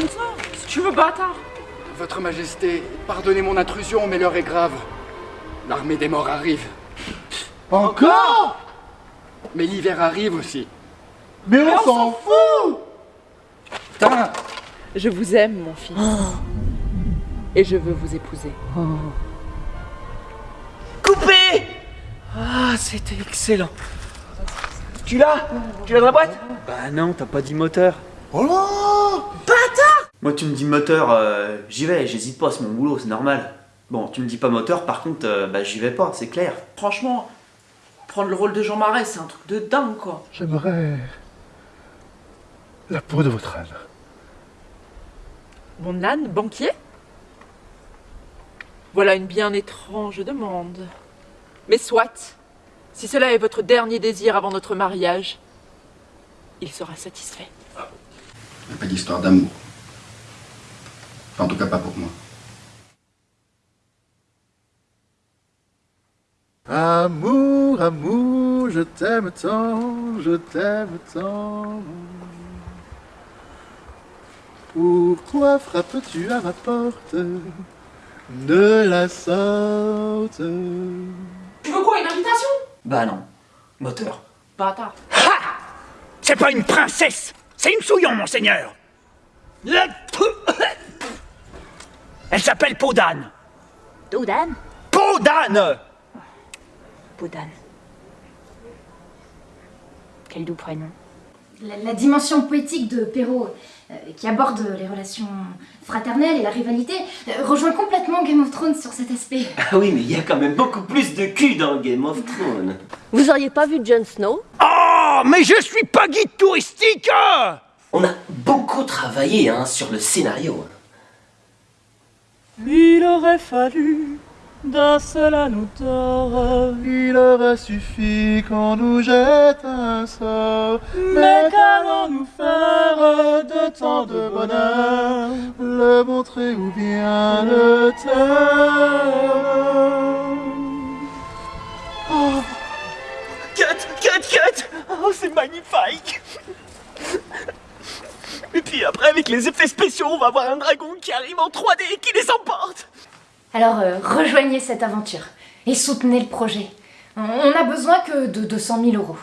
Si tu veux, bâtard Votre Majesté, pardonnez mon intrusion, mais l'heure est grave. L'armée des morts arrive. Encore? Mais l'hiver arrive aussi. Mais on s'en fout Putain Je vous aime, mon fils. Et je veux vous épouser. Coupé Ah, c'était excellent. Tu l'as? Tu l'as dans la boîte? Bah non, t'as pas dit moteur. Oh là Moi, tu me dis moteur, euh, j'y vais, j'hésite pas, c'est mon boulot, c'est normal. Bon, tu me dis pas moteur, par contre, euh, bah j'y vais pas, c'est clair. Franchement, prendre le rôle de Jean Marais, c'est un truc de dingue, quoi. J'aimerais la peau de votre âne. Mon âne, banquier? Voilà une bien étrange demande. Mais soit, si cela est votre dernier désir avant notre mariage, il sera satisfait. Il n'y a pas d'histoire d'amour. Enfin, en tout cas, pas pour moi. Amour, amour, je t'aime tant, je t'aime tant. Pourquoi frappes-tu à ma porte? De la sorte Tu veux quoi, une invitation? Bah non, moteur. Bâtard. C'est pas une princesse C'est une souillon, monseigneur Elle s'appelle Podane Doudan Podane Poudan. Quel doux prénom. La, la dimension poétique de Perrault, euh, qui aborde les relations fraternelles et la rivalité, euh, rejoint complètement Game of Thrones sur cet aspect. Ah oui, mais il y a quand même beaucoup plus de cul dans Game of Thrones. Vous auriez pas vu Jon Snow? Oh, mais je suis pas guide touristique On a beaucoup travaillé hein, sur le scénario. Il aurait fallu d'un seul anneau d'or. Il aurait suffi qu'on nous jette un sort. Mais qu'allons-nous faire de tant de bonheur Le montrer ou bien le taire? Oh. Cut, cut, cut Oh, c'est magnifique Et puis après, avec les effets spéciaux, on va avoir un dragon qui arrive en 3D et qui les emporte Alors euh, rejoignez cette aventure et soutenez le projet. On- n'a besoin que de 200 000 euros.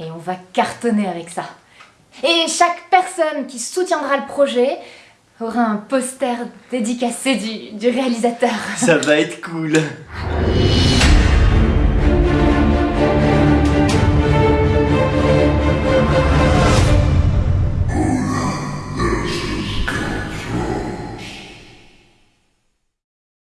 Et on va cartonner avec ça. Et chaque personne qui soutiendra le projet aura un poster dédicacé du, du réalisateur. Ça va être cool.